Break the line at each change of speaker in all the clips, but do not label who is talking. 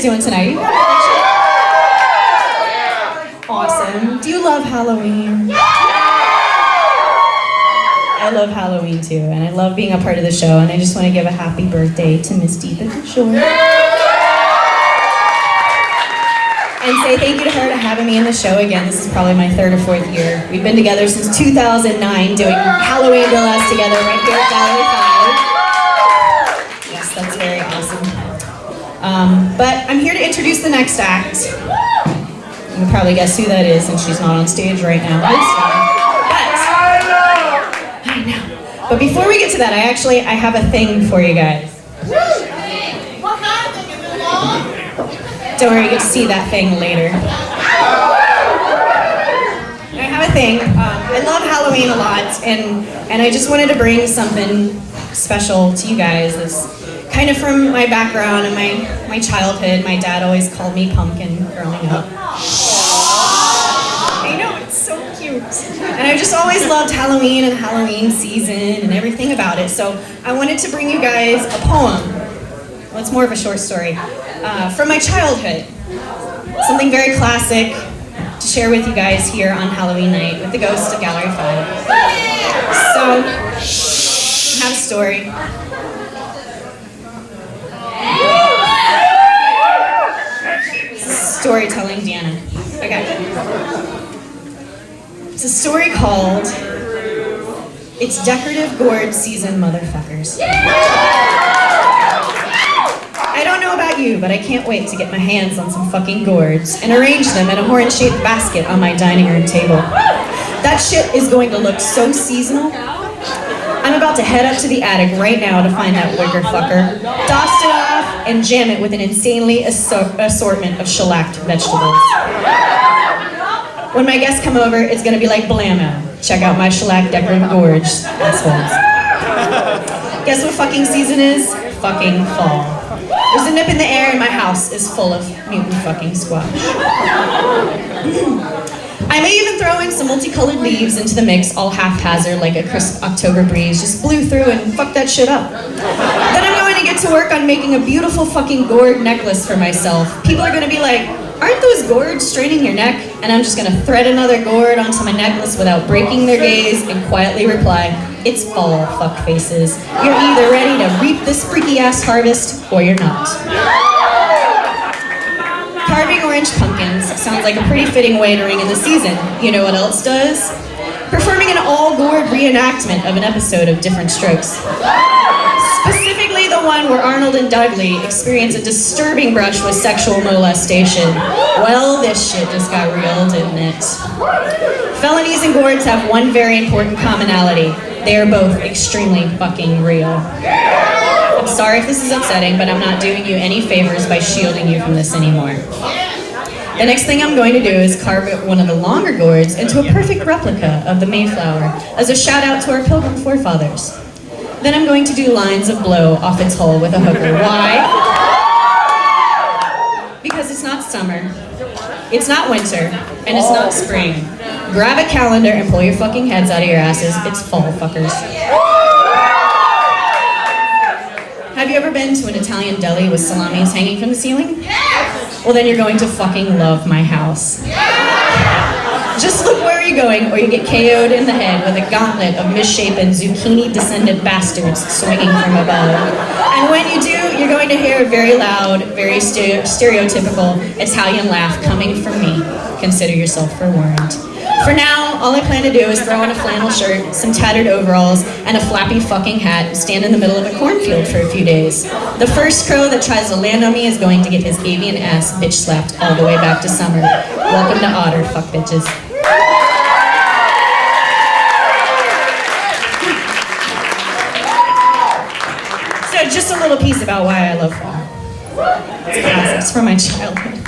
guys doing tonight? Awesome. Do you love Halloween? I love Halloween too, and I love being a part of the show, and I just want to give a happy birthday to Miss Deepa Shore. And say thank you to her for having me in the show again. This is probably my third or fourth year. We've been together since 2009 doing Halloween burlesque together right here at Gallery 5. Yes, that's very awesome. Um, but I'm here to introduce the next act. You can probably guess who that is since she's not on stage right now. But, I know. But before we get to that, I actually I have a thing for you guys. Don't worry, you get to see that thing later. I have a thing. Um, I love Halloween a lot, and and I just wanted to bring something special to you guys. This kind of from my background and my my childhood. My dad always called me Pumpkin growing up. I know it's so cute, and I just always loved Halloween and Halloween season and everything about it. So I wanted to bring you guys a poem. Well, it's more of a short story uh, from my childhood. Something very classic to share with you guys here on Halloween night with the ghost of Gallery 5. So, I have a story. Storytelling Deanna. Okay. It's a story called It's Decorative Gourd Season Motherfuckers. I don't know about you, but I can't wait to get my hands on some fucking gourds and arrange them in a horn-shaped basket on my dining room table. That shit is going to look so seasonal. I'm about to head up to the attic right now to find that wicker fucker, off, and jam it with an insanely assor assortment of shellacked vegetables. When my guests come over, it's gonna be like blammo. Check out my shellac decorative Gorge, assholes. Guess what fucking season is? Fucking fall. There's a nip in the air and my house is full of mutant fucking squash. I may even throw in some multicolored leaves into the mix all haphazard like a crisp October breeze just blew through and fucked that shit up. Work on making a beautiful fucking gourd necklace for myself. People are gonna be like, aren't those gourds straining your neck? And I'm just gonna thread another gourd onto my necklace without breaking their gaze and quietly reply, it's fall, fuck faces. You're either ready to reap this freaky ass harvest or you're not. Carving orange pumpkins sounds like a pretty fitting way to ring in the season. You know what else does? Performing an all-gourd reenactment of an episode of Diff'rent Strokes. One where Arnold and Dudley experience a disturbing brush with sexual molestation. Well, this shit just got real, didn't it? Felonies and gourds have one very important commonality. They are both extremely fucking real. I'm sorry if this is upsetting, but I'm not doing you any favors by shielding you from this anymore. The next thing I'm going to do is carve one of the longer gourds into a perfect replica of the Mayflower as a shout out to our pilgrim forefathers. Then I'm going to do lines of blow off its hull with a hooker. Why? Because it's not summer, it's not winter, and it's not spring. Grab a calendar and pull your fucking heads out of your asses. It's fall, fuckers. Have you ever been to an Italian deli with salamis hanging from the ceiling? Yes! Well, then you're going to fucking love my house. Just going, or you get KO'd in the head with a gauntlet of misshapen zucchini-descended bastards swinging from above. And when you do, you're going to hear a very loud, very stereo stereotypical Italian laugh coming from me. Consider yourself forewarned. For now, all I plan to do is throw on a flannel shirt, some tattered overalls, and a flappy fucking hat stand in the middle of a cornfield for a few days. The first crow that tries to land on me is going to get his avian ass bitch slapped all the way back to summer. Welcome to Otter, fuck bitches. Just a little piece about why I love fall. It's. From my childhood.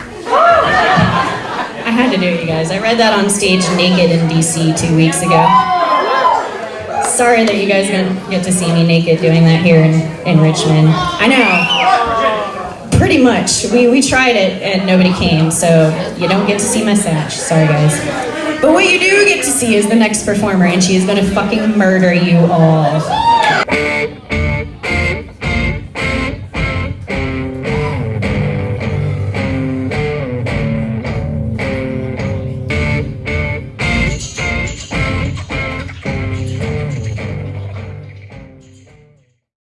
I had to do it, you guys. I read that on stage naked in DC two weeks ago. Sorry that you guys didn't get to see me naked doing that here in, in Richmond. I know. Pretty much. We, we tried it and nobody came, so you don't get to see my satch. Sorry, guys. But what you do get to see is the next performer, and she is going to fucking murder you all.